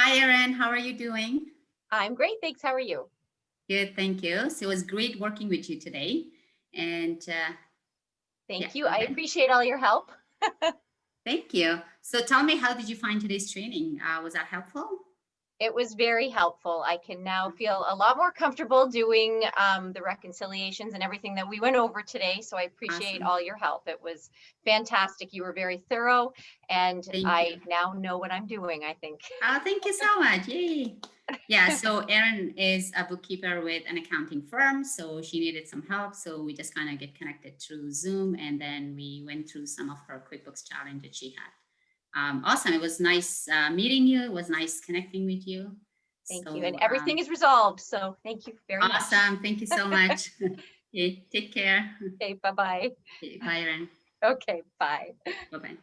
Hi, Erin. How are you doing? I'm great, thanks. How are you? Good, thank you. So it was great working with you today. And uh, Thank Yeah, you. I appreciate all your help. thank you. So tell me, how did you find today's training? Uh, was that helpful? It was very helpful. I can now feel a lot more comfortable doing um, the reconciliations and everything that we went over today. So I appreciate Awesome. all your help. It was fantastic. You were very thorough and Thank I you. now know what I'm doing, I think. Oh, thank you so much. Yay. Yeah, so Erin is a bookkeeper with an accounting firm. So she needed some help. So we just kind of get connected through Zoom and then we went through some of her QuickBooks challenge that she had. Um, awesome. It was nice uh, meeting you. It was nice connecting with you. Thank So, you. And um, everything is resolved. So thank you very much. Awesome. Thank you so much. okay, take care. Okay, bye-bye. Okay, Bye, Erin. Okay, bye. Bye-bye.